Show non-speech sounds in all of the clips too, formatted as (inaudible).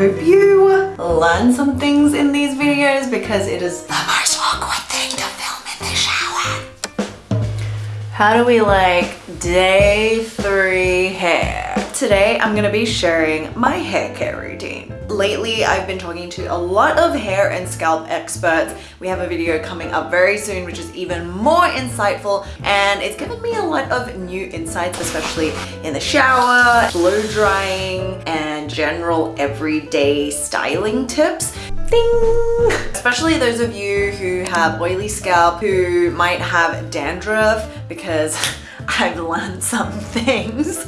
hope you learn some things in these videos because it is the most awkward thing to film in the shower. How do we like day three hair? Today I'm gonna be sharing my hair care routine. Lately I've been talking to a lot of hair and scalp experts. We have a video coming up very soon which is even more insightful and it's given me a lot of new insights especially in the shower, blow drying and general everyday styling tips. Ding! Especially those of you who have oily scalp, who might have dandruff because (laughs) I've learned some things.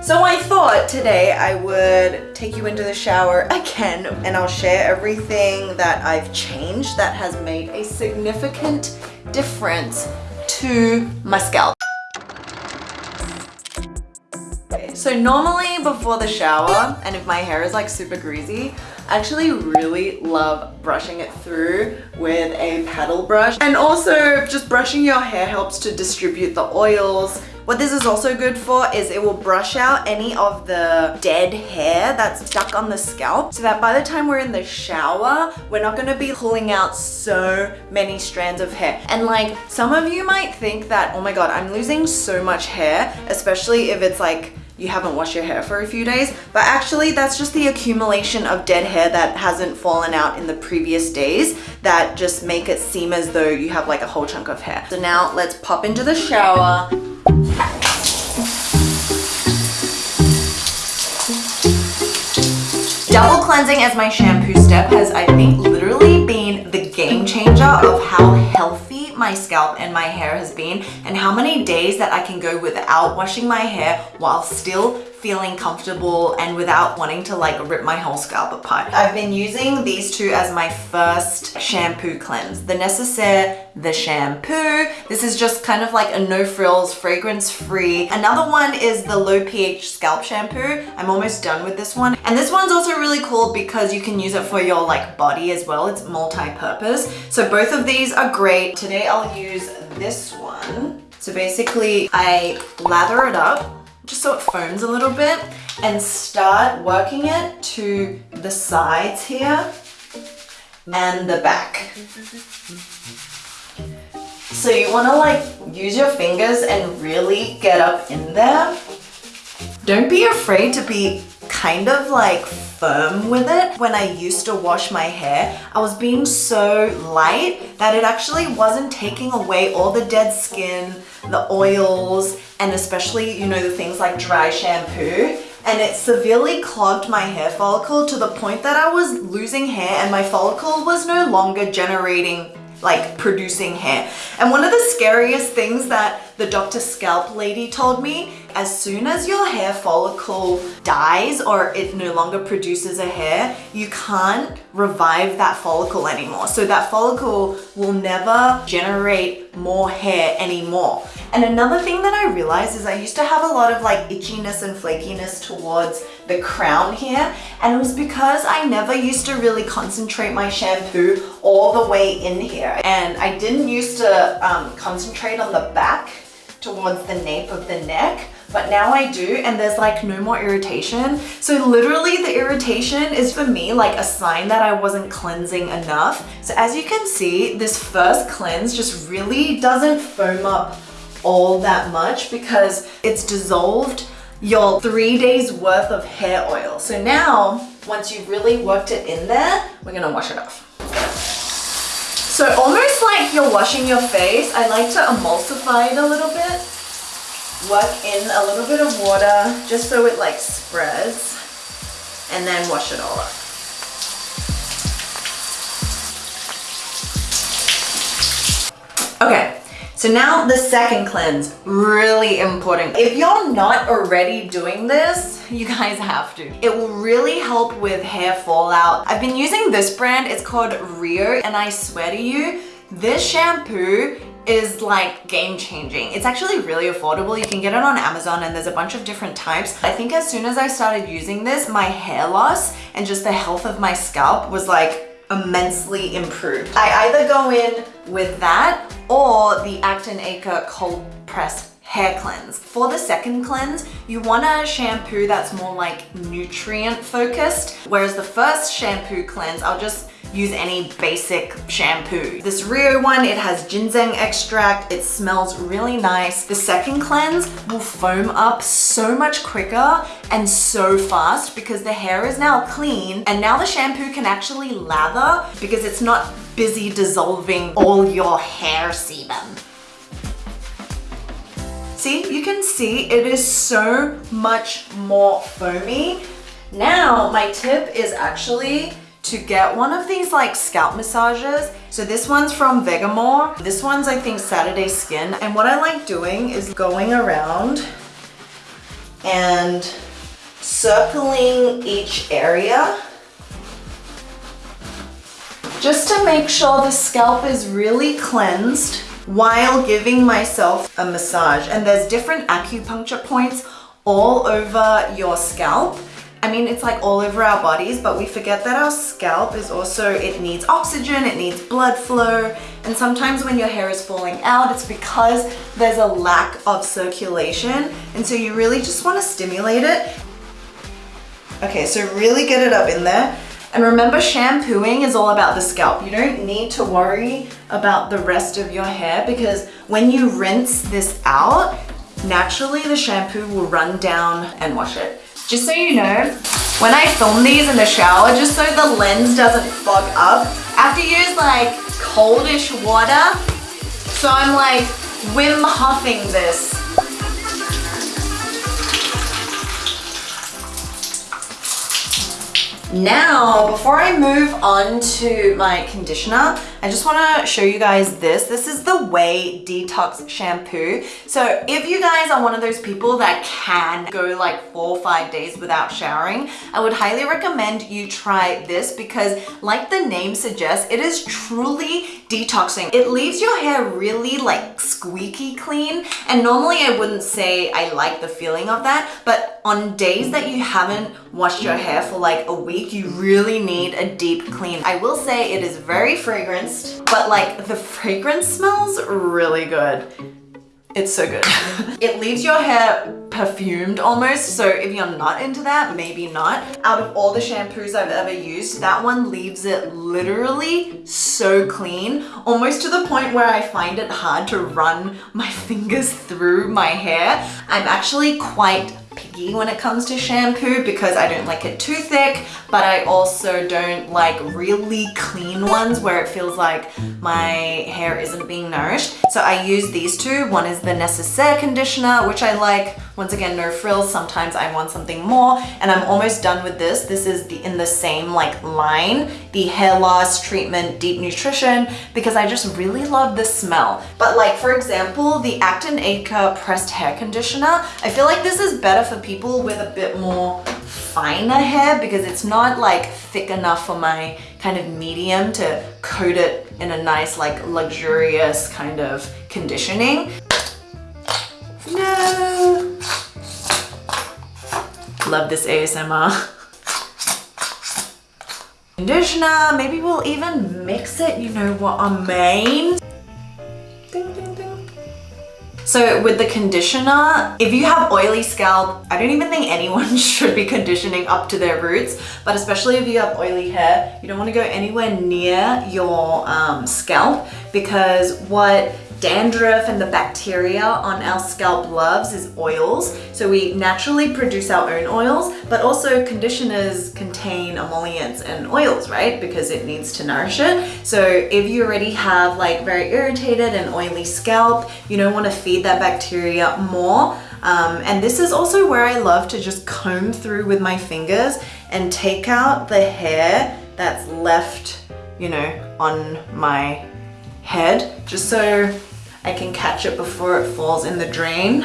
So I thought today I would take you into the shower again and I'll share everything that I've changed that has made a significant difference to my scalp. So normally before the shower, and if my hair is like super greasy, I actually really love brushing it through with a paddle brush. And also just brushing your hair helps to distribute the oils, what this is also good for is it will brush out any of the dead hair that's stuck on the scalp so that by the time we're in the shower, we're not gonna be pulling out so many strands of hair. And like some of you might think that, oh my God, I'm losing so much hair, especially if it's like you haven't washed your hair for a few days. But actually that's just the accumulation of dead hair that hasn't fallen out in the previous days that just make it seem as though you have like a whole chunk of hair. So now let's pop into the shower. Double cleansing as my shampoo step has, I think, literally been the game changer of how my scalp and my hair has been and how many days that I can go without washing my hair while still feeling comfortable and without wanting to like rip my whole scalp apart. I've been using these two as my first shampoo cleanse. The Necessaire, the shampoo. This is just kind of like a no frills, fragrance free. Another one is the low pH scalp shampoo. I'm almost done with this one. And this one's also really cool because you can use it for your like body as well. It's multi-purpose. So both of these are great. Today I'll use this one. So basically I lather it up just so it foams a little bit and start working it to the sides here and the back. So you want to like use your fingers and really get up in there. Don't be afraid to be kind of like firm with it. When I used to wash my hair, I was being so light that it actually wasn't taking away all the dead skin, the oils, and especially, you know, the things like dry shampoo. And it severely clogged my hair follicle to the point that I was losing hair and my follicle was no longer generating like producing hair. And one of the scariest things that the Dr. Scalp lady told me, as soon as your hair follicle dies or it no longer produces a hair, you can't revive that follicle anymore. So that follicle will never generate more hair anymore. And another thing that I realized is I used to have a lot of like itchiness and flakiness towards the crown here. And it was because I never used to really concentrate my shampoo all the way in here. And I didn't used to um, concentrate on the back towards the nape of the neck but now I do and there's like no more irritation. So literally the irritation is for me like a sign that I wasn't cleansing enough. So as you can see, this first cleanse just really doesn't foam up all that much because it's dissolved your three days worth of hair oil. So now, once you've really worked it in there, we're gonna wash it off. So almost like you're washing your face, I like to emulsify it a little bit. Work in a little bit of water just so it like spreads and then wash it all up. Okay, so now the second cleanse, really important. If you're not already doing this, you guys have to. It will really help with hair fallout. I've been using this brand, it's called Ryo, and I swear to you, this shampoo is like game changing. It's actually really affordable. You can get it on Amazon and there's a bunch of different types. I think as soon as I started using this, my hair loss and just the health of my scalp was like immensely improved. I either go in with that or the Act+Acre cold press hair cleanse. For the second cleanse, you want a shampoo that's more like nutrient focused, whereas the first shampoo cleanse, I'll just use any basic shampoo. This Ryo one, it has ginseng extract. It smells really nice. The second cleanse will foam up so much quicker and so fast because the hair is now clean and now the shampoo can actually lather because it's not busy dissolving all your hair sebum. See, you can see it is so much more foamy. Now, my tip is actually to get one of these like scalp massages. So this one's from Vegamour. This one's I think Saturday Skin. And what I like doing is going around and circling each area just to make sure the scalp is really cleansed while giving myself a massage. And there's different acupuncture points all over your scalp. I mean, it's like all over our bodies, but we forget that our scalp is also, it needs oxygen, it needs blood flow. And sometimes when your hair is falling out, it's because there's a lack of circulation. And so you really just wanna stimulate it. Okay, so really get it up in there. And remember, shampooing is all about the scalp. You don't need to worry about the rest of your hair because when you rinse this out, naturally the shampoo will run down and wash it. Just so you know, when I film these in the shower, just so the lens doesn't fog up, I have to use like coldish water. So I'm like Wim Huffing this. Now, before I move on to my conditioner, I just wanna show you guys this. This is the Ouai Detox Shampoo. So if you guys are one of those people that can go like four or five days without showering, I would highly recommend you try this because like the name suggests, it is truly detoxing. It leaves your hair really like squeaky clean. And normally I wouldn't say I like the feeling of that, but on days that you haven't washed your hair for like a week, you really need a deep clean. I will say it is very but like the fragrance smells really good. It's so good. (laughs) it leaves your hair perfumed almost, so if you're not into that, maybe not. Out of all the shampoos I've ever used, that one leaves it literally so clean, almost to the point where I find it hard to run my (laughs) fingers through my hair. I'm actually quite picky when it comes to shampoo because I don't like it too thick, but I also don't like really clean ones where it feels like my hair isn't being nourished. So I use these two. One is the Necessaire conditioner, which I like. Once again, no frills. Sometimes I want something more and I'm almost done with this. This is the in the same like line, the hair loss treatment deep nutrition because I just really love the smell. But like for example, the Act+Acre pressed hair conditioner, I feel like this is better for people with a bit more finer hair because it's not like thick enough for my kind of medium to coat it in a nice like luxurious kind of conditioning. No! Love this ASMR. Conditioner, maybe we'll even mix it, you know what I mean? So with the conditioner, if you have oily scalp, I don't even think anyone (laughs) should be conditioning up to their roots, but especially if you have oily hair, you don't want to go anywhere near your um, scalp because what dandruff and the bacteria on our scalp loves is oils. So we naturally produce our own oils, but also conditioners contain emollients and oils, right? Because it needs to nourish it. So if you already have like very irritated and oily scalp, you don't want to feed that bacteria more. Um, and this is also where I love to just comb through with my fingers and take out the hair that's left, you know, on my head, just so I can catch it before it falls in the drain.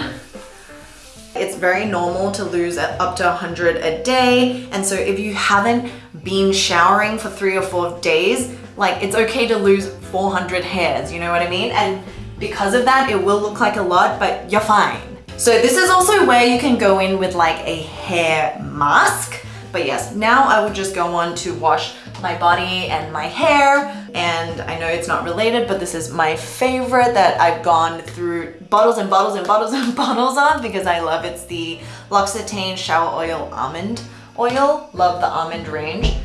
It's very normal to lose up to 100 a day. And so if you haven't been showering for three or four days, like it's okay to lose 400 hairs, you know what I mean? And because of that, it will look like a lot, but you're fine. So this is also where you can go in with like a hair mask. But yes, now I would just go on to wash my body and my hair. And I know it's not related, but this is my favorite that I've gone through bottles and bottles and bottles and (laughs) bottles of because I love it's the L'Occitane Shower Oil Almond Oil. Love the almond range.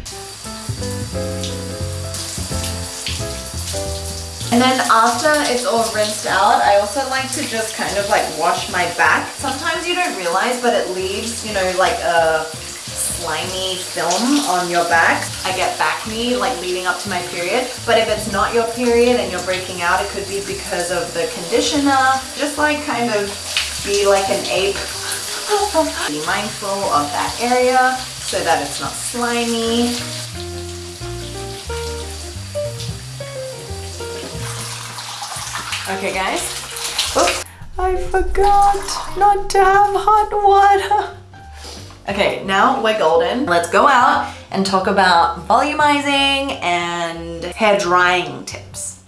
And then after it's all rinsed out, I also like to just kind of like wash my back. Sometimes you don't realize, but it leaves, you know, like a slimy film on your back. I get acne like leading up to my period, but if it's not your period and you're breaking out, it could be because of the conditioner. Just like kind of be like an ape. (laughs) be mindful of that area so that it's not slimy. Okay guys. Oops. I forgot not to have hot water. (laughs) Okay, now we're golden. Let's go out and talk about volumizing and hair drying tips.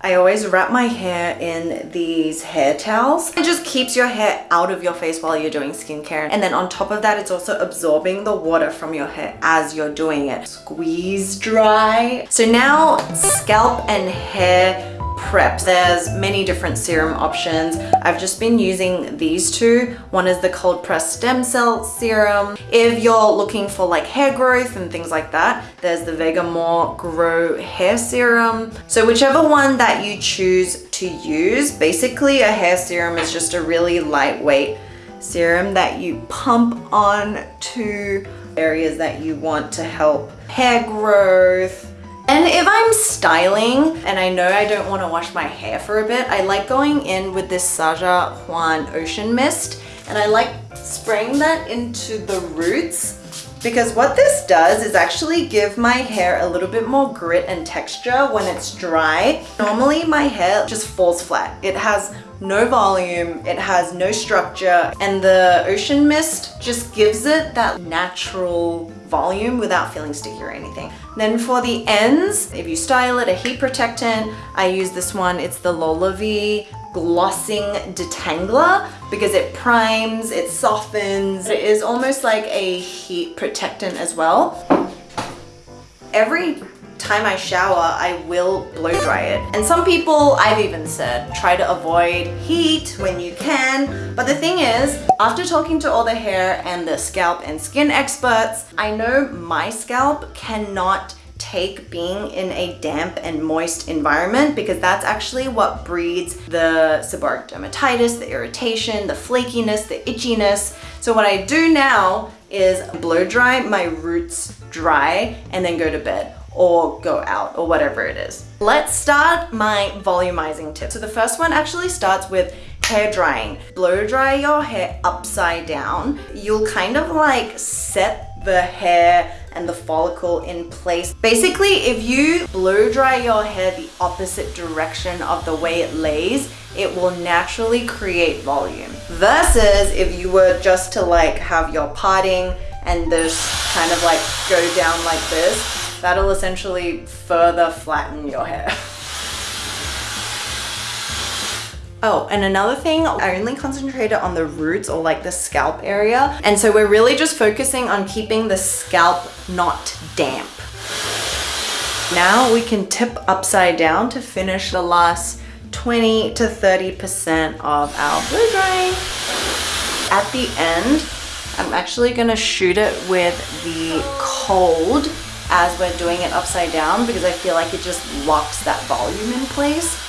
I always wrap my hair in these hair towels. It just keeps your hair out of your face while you're doing skincare. And then on top of that, it's also absorbing the water from your hair as you're doing it. Squeeze dry. So now scalp and hair prep. There's many different serum options. I've just been using these two. One is the cold pressed stem cell serum. If you're looking for like hair growth and things like that, there's the Vegamour Grow Hair Serum. So whichever one that you choose to use, basically a hair serum is just a really lightweight serum that you pump on to areas that you want to help hair growth, and if I'm styling and I know I don't want to wash my hair for a bit, I like going in with this Saja Juan Ocean Mist and I like spraying that into the roots because what this does is actually give my hair a little bit more grit and texture when it's dry. Normally my hair just falls flat. It has no volume, it has no structure, and the ocean mist just gives it that natural volume without feeling sticky or anything. Then for the ends, if you style it, a heat protectant, I use this one, it's the LolaVie glossing detangler because it primes, it softens. It is almost like a heat protectant as well. Every time I shower, I will blow dry it. And some people, I've even said, try to avoid heat when you can. But the thing is, after talking to all the hair and the scalp and skin experts, I know my scalp cannot take being in a damp and moist environment because that's actually what breeds the seborrheic dermatitis, the irritation, the flakiness, the itchiness. So what I do now is blow dry my roots dry and then go to bed or go out or whatever it is. Let's start my volumizing tip. So the first one actually starts with hair drying. Blow dry your hair upside down. You'll kind of like set the hair and the follicle in place. Basically, if you blow dry your hair the opposite direction of the way it lays, it will naturally create volume. Versus if you were just to like have your parting and this kind of like go down like this, that'll essentially further flatten your hair. (laughs) Oh, and another thing, I only concentrated on the roots or like the scalp area. And so we're really just focusing on keeping the scalp not damp. Now we can tip upside down to finish the last 20 to 30% of our blow drying. At the end, I'm actually gonna shoot it with the cold as we're doing it upside down because I feel like it just locks that volume in place.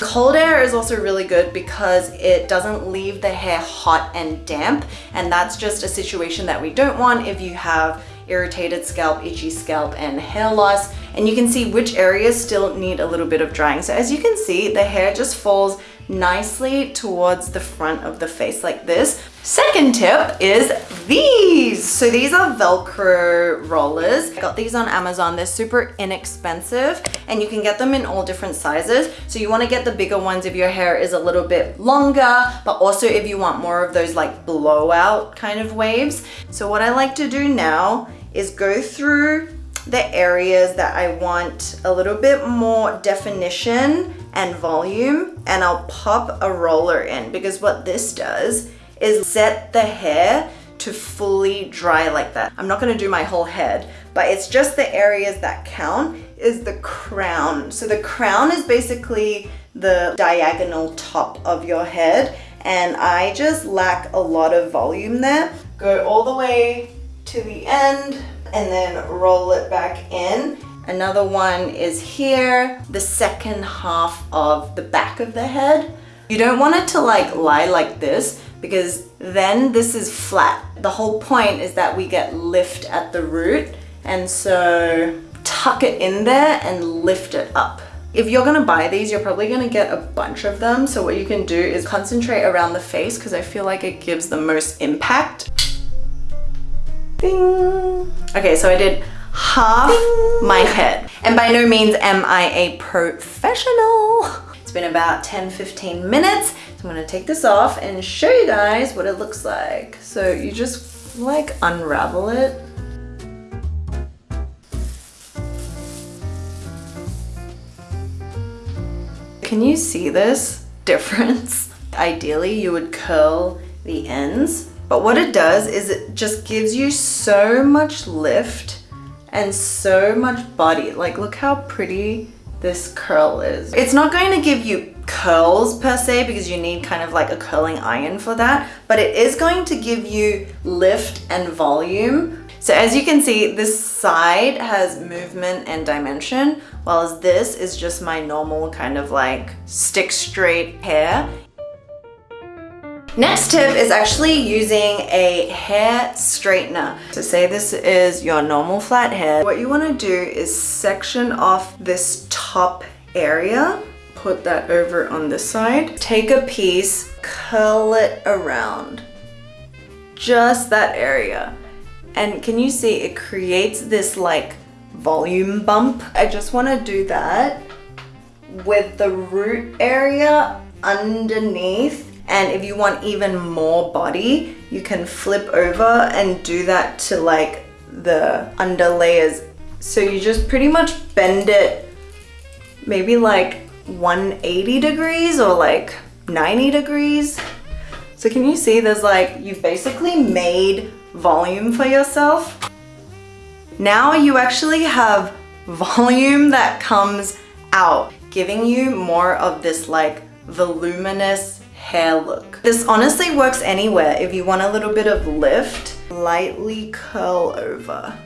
Cold air is also really good because it doesn't leave the hair hot and damp and that's just a situation that we don't want if you have irritated scalp, itchy scalp, and hair loss. And you can see which areas still need a little bit of drying. So as you can see, the hair just falls nicely towards the front of the face like this. Second tip is these. So these are Velcro rollers. I got these on Amazon. They're super inexpensive and you can get them in all different sizes. So you wanna get the bigger ones if your hair is a little bit longer, but also if you want more of those like blowout kind of waves. So what I like to do now is go through the areas that I want a little bit more definition and volume and I'll pop a roller in because what this does is set the hair to fully dry like that. I'm not gonna do my whole head, but it's just the areas that count is the crown. So the crown is basically the diagonal top of your head and I just lack a lot of volume there. Go all the way to the end and then roll it back in. Another one is here, the second half of the back of the head. You don't want it to like lie like this because then this is flat. The whole point is that we get lift at the root and so tuck it in there and lift it up. If you're gonna buy these, you're probably gonna get a bunch of them. So what you can do is concentrate around the face because I feel like it gives the most impact. Ding. Okay, so I did half Ding. my head. And by no means am I a professional. Been about 10, 15 minutes. So I'm gonna take this off and show you guys what it looks like. So you just like unravel it Can you see this (laughs) difference? Ideally, you would curl the ends, but what it does is it just gives you so much lift and so much body. Like, look how pretty this curl is. It's not going to give you curls per se because you need kind of like a curling iron for that, but it is going to give you lift and volume so as you can see, this side has movement and dimension, while as this is just my normal kind of like stick straight hair. Next tip is actually using a hair straightener. So say this is your normal flat hair. What you wanna do is section off this top area, put that over on this side, take a piece, curl it around, just that area. And can you see it creates this like volume bump? I just want to do that with the root area underneath. And if you want even more body, you can flip over and do that to like the under layers. So you just pretty much bend it maybe like 180 degrees or like 90 degrees. So can you see there's like, you've basically made volume for yourself. Now you actually have volume that comes out, giving you more of this like voluminous hair look. This honestly works anywhere. If you want a little bit of lift, lightly curl over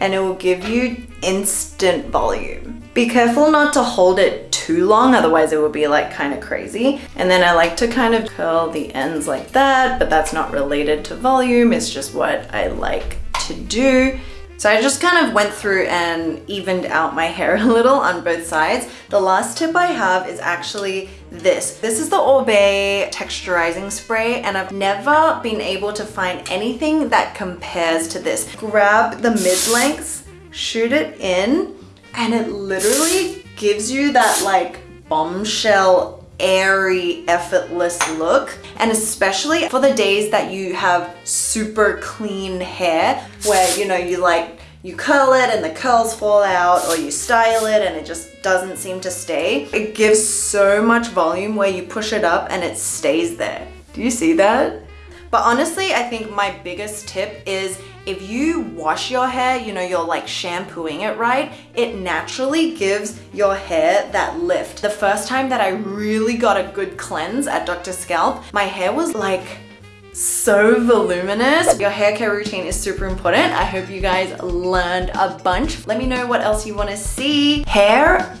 and it will give you instant volume. Be careful not to hold it too long, otherwise it will be like kind of crazy. And then I like to kind of curl the ends like that, but that's not related to volume, it's just what I like to do. So I just kind of went through and evened out my (laughs) hair a little on both sides. The last tip I have is actually this. This is the Oribe texturizing spray and I've never been able to find anything that compares to this. Grab the mid-lengths, shoot it in, and it literally gives you that like bombshell airy effortless look and especially for the days that you have super clean hair where you know you like you curl it and the curls fall out or you style it and it just doesn't seem to stay. It gives so much volume where you push it up and it stays there. Do you see that? But honestly i think my biggest tip is if you wash your hair, you know, you're like shampooing it right, it naturally gives your hair that lift. The first time that I really got a good cleanse at Dr. Scalp, my hair was like so voluminous. Your hair care routine is super important. I hope you guys learned a bunch. Let me know what else you want to see. Hair